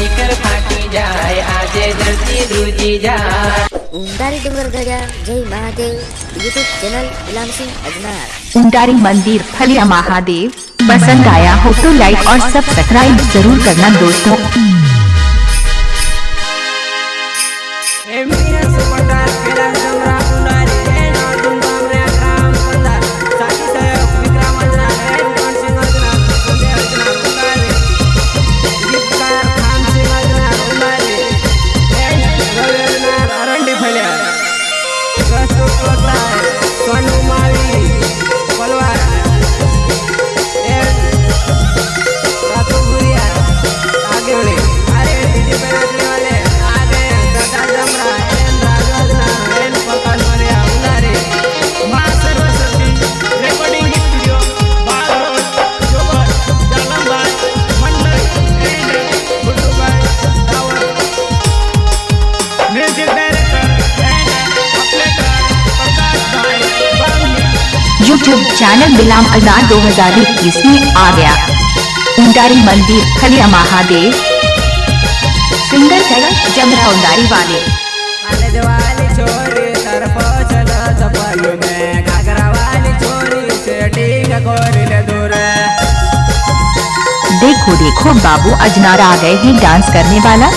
Speaker ફાટી જાય આજે ધરતી ધ્રુજી જાય ઉંડારી ડુંગર ગજા જય મહાદેવ यूट्यूब चैनल गुलाम सिंह अजनार उंडारी मंदिर फलिया महादेव पसंद आया हो तो लाइक और सब्सक्राइब जरूर करना दोस्तों यूट्यूब चैनल बिलाम अजार 2021 में आ गया। उंडारी मंदिर फलिया महादेव। सिंगर जगह जमरा उंडारी वाले। देखो देखो बाबू अजनार आ गए हैं डांस करने वाला।